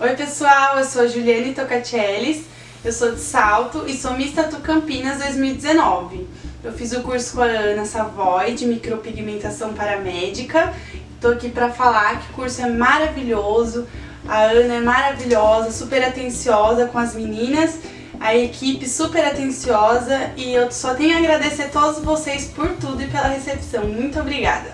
Oi pessoal, eu sou Juliane Tocatellis, eu sou de Salto e sou Miss Tatu Campinas 2019. Eu fiz o curso com a Ana Savoy de micropigmentação paramédica. Estou aqui para falar que o curso é maravilhoso, a Ana é maravilhosa, super atenciosa com as meninas, a equipe super atenciosa e eu só tenho a agradecer a todos vocês por tudo e pela recepção. Muito obrigada!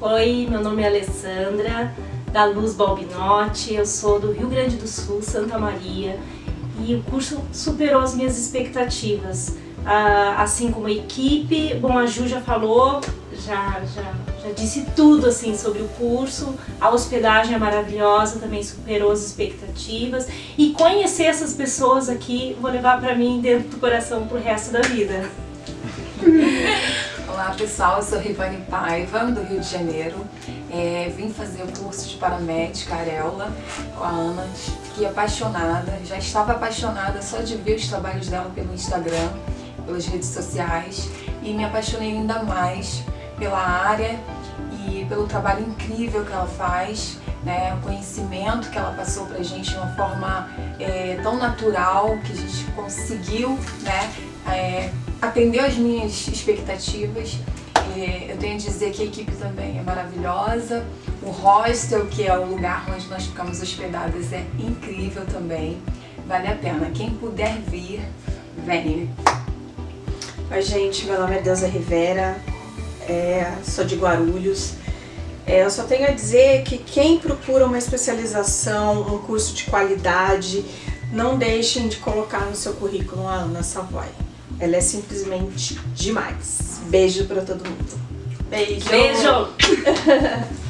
Oi, meu nome é Alessandra, da Luz Balbinotti, eu sou do Rio Grande do Sul, Santa Maria, e o curso superou as minhas expectativas. Ah, assim como a equipe, bom, a Ju já falou, já, já, já disse tudo assim sobre o curso, a hospedagem é maravilhosa, também superou as expectativas, e conhecer essas pessoas aqui vou levar para mim dentro do coração pro resto da vida. Olá pessoal, eu sou Rivane Paiva, do Rio de Janeiro. É, vim fazer o curso de paramédica Areola com a Ana. Fiquei apaixonada, já estava apaixonada só de ver os trabalhos dela pelo Instagram, pelas redes sociais. E me apaixonei ainda mais pela área e pelo trabalho incrível que ela faz, né, o conhecimento que ela passou pra gente de uma forma é, tão natural que a gente conseguiu né, é, atendeu as minhas expectativas. Eu tenho a dizer que a equipe também é maravilhosa. O hostel, que é o lugar onde nós ficamos hospedadas, é incrível também. Vale a pena. Quem puder vir, venha. Oi, gente. Meu nome é Deusa Rivera. É, sou de Guarulhos. É, eu só tenho a dizer que quem procura uma especialização, um curso de qualidade, não deixem de colocar no seu currículo a Ana Savoy. Ela é simplesmente demais. Beijo pra todo mundo. Beijo! Beijo!